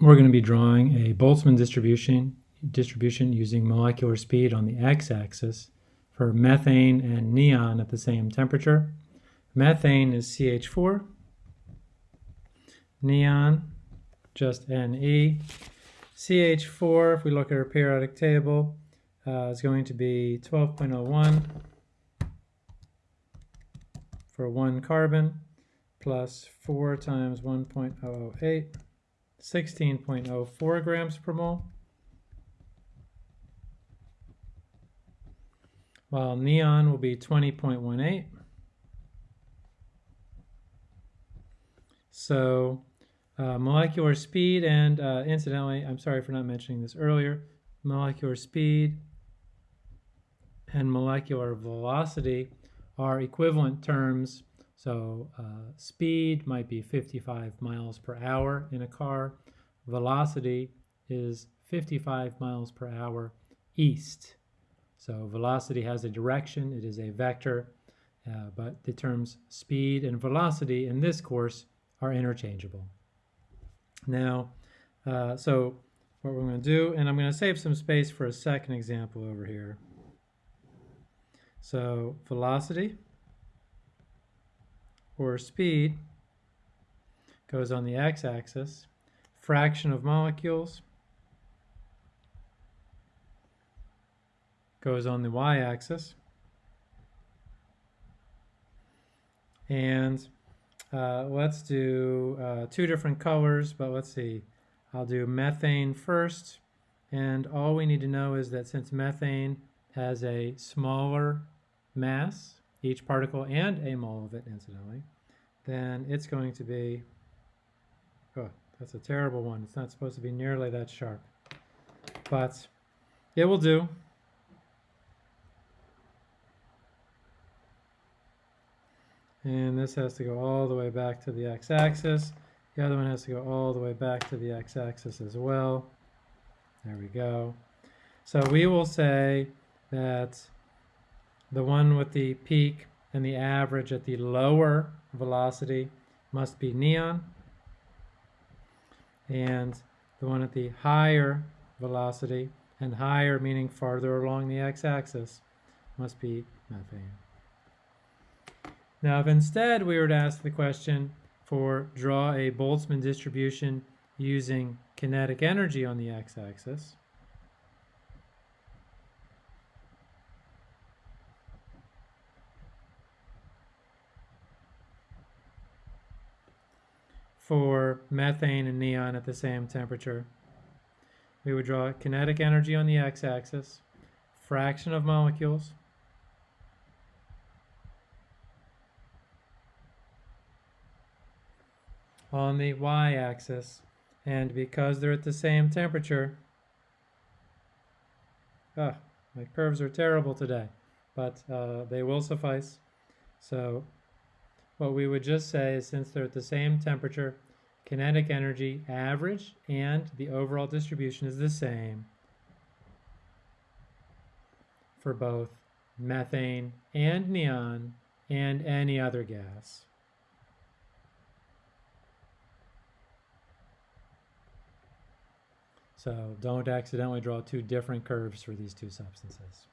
we're going to be drawing a Boltzmann distribution distribution using molecular speed on the x-axis for methane and neon at the same temperature. Methane is CH4, neon just Ne. CH4, if we look at our periodic table, uh, is going to be 12.01 for one carbon plus 4 times 1.008, 16.04 grams per mole. While neon will be 20.18. So uh, molecular speed and uh, incidentally, I'm sorry for not mentioning this earlier, molecular speed and molecular velocity are equivalent terms. So uh, speed might be 55 miles per hour in a car. Velocity is 55 miles per hour east. So velocity has a direction, it is a vector, uh, but the terms speed and velocity in this course are interchangeable. Now, uh, so what we're going to do, and I'm going to save some space for a second example over here. So velocity or speed goes on the x-axis, fraction of molecules goes on the y-axis, and uh, let's do uh, two different colors, but let's see. I'll do methane first. And all we need to know is that since methane has a smaller mass, each particle and a mole of it, incidentally, then it's going to be, oh, that's a terrible one. It's not supposed to be nearly that sharp. But it will do. And this has to go all the way back to the x-axis. The other one has to go all the way back to the x-axis as well. There we go. So we will say that the one with the peak and the average at the lower velocity must be neon. And the one at the higher velocity, and higher meaning farther along the x-axis, must be methane. Now, if instead we were to ask the question for draw a Boltzmann distribution using kinetic energy on the x-axis, for methane and neon at the same temperature. We would draw kinetic energy on the x-axis, fraction of molecules, on the y-axis. And because they're at the same temperature, ah, my curves are terrible today, but uh, they will suffice. So what we would just say is since they're at the same temperature, kinetic energy average and the overall distribution is the same for both methane and neon and any other gas. So don't accidentally draw two different curves for these two substances.